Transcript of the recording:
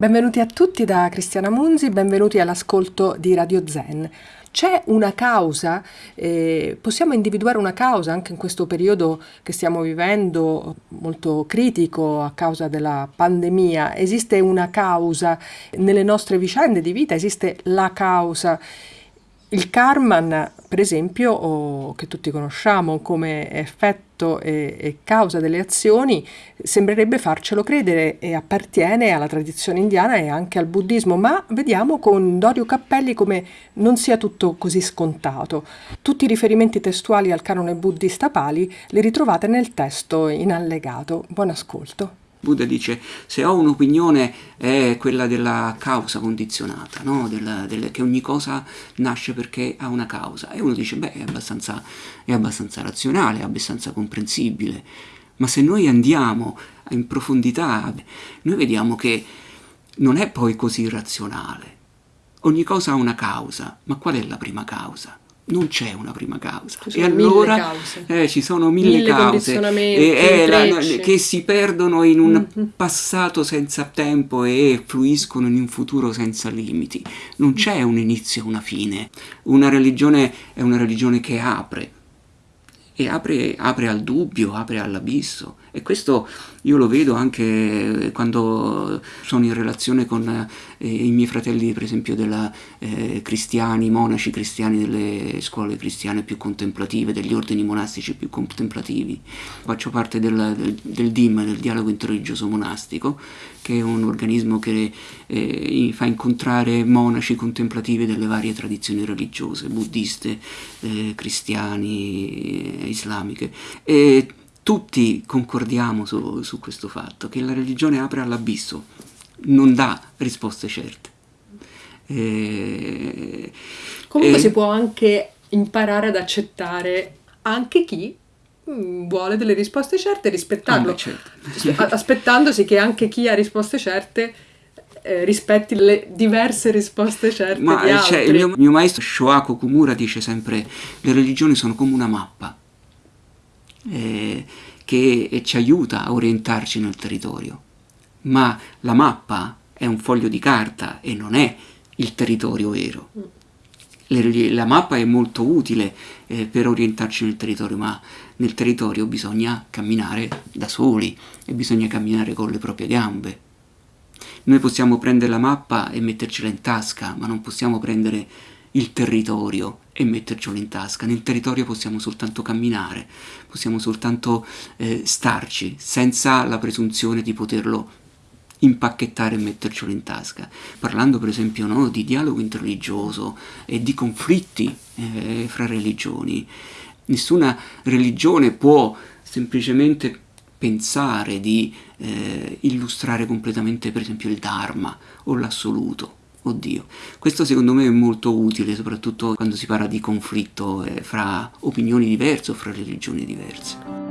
Benvenuti a tutti da Cristiana Munzi, benvenuti all'ascolto di Radio Zen. C'è una causa, eh, possiamo individuare una causa anche in questo periodo che stiamo vivendo molto critico a causa della pandemia, esiste una causa nelle nostre vicende di vita, esiste la causa il Karman, per esempio, o, che tutti conosciamo come effetto e, e, causa delle azioni, sembrerebbe farcelo credere e appartiene alla tradizione indiana e anche al buddismo, ma vediamo con Dorio Cappelli come non sia tutto così scontato. Tutti i riferimenti testuali al canone buddista Pali li ritrovate nel testo in allegato. Buon ascolto. Buddha dice se ho un'opinione è quella della causa condizionata, no? del, del, che ogni cosa nasce perché ha una causa e uno dice beh è abbastanza, è abbastanza razionale, è abbastanza comprensibile, ma se noi andiamo in profondità noi vediamo che non è poi così razionale, ogni cosa ha una causa, ma qual è la prima causa? Non c'è una prima causa. e allora eh, ci sono mille, mille cause e, la, che si perdono in un mm-hmm. passato senza tempo e fluiscono in un futuro senza limiti. Non c'è un inizio e una fine. Una religione è una religione che apre e apre, apre al dubbio, apre all'abisso e questo io lo vedo anche quando sono in relazione con eh, i miei fratelli per esempio della, eh, cristiani, monaci cristiani delle scuole cristiane più contemplative, degli ordini monastici più contemplativi. Faccio parte del, del, del DIM, del dialogo interreligioso monastico, che è un organismo che eh, fa incontrare monaci contemplativi delle varie tradizioni religiose, buddiste, eh, cristiani, islamiche. E tutti concordiamo su, su questo fatto, che la religione apre all'abisso, non dà risposte certe. E, Comunque e... si può anche imparare ad accettare anche chi mm, vuole delle risposte certe rispettarlo, ah, certo. aspettandosi che anche chi ha risposte certe eh, rispetti le diverse risposte certe Ma, di altri. Cioè, il mio, mio maestro Shoako Kumura dice sempre le religioni sono come una mappa eh, che ci aiuta a orientarci nel territorio, ma la mappa è un foglio di carta e non è il territorio vero. La mappa è molto utile eh, per orientarci nel territorio, ma nel territorio bisogna camminare da soli e bisogna camminare con le proprie gambe. Noi possiamo prendere la mappa e mettercela in tasca, ma non possiamo prendere il territorio e mettercelo in tasca. Nel territorio possiamo soltanto camminare, possiamo soltanto eh, starci senza la presunzione di poterlo impacchettare e mettercelo in tasca. Parlando per esempio no, di dialogo interreligioso e di conflitti eh, fra religioni, nessuna religione può semplicemente pensare di eh, illustrare completamente per esempio il Dharma o l'assoluto oddio. Questo secondo me è molto utile, soprattutto quando si parla di conflitto eh, fra opinioni diverse o fra religioni diverse.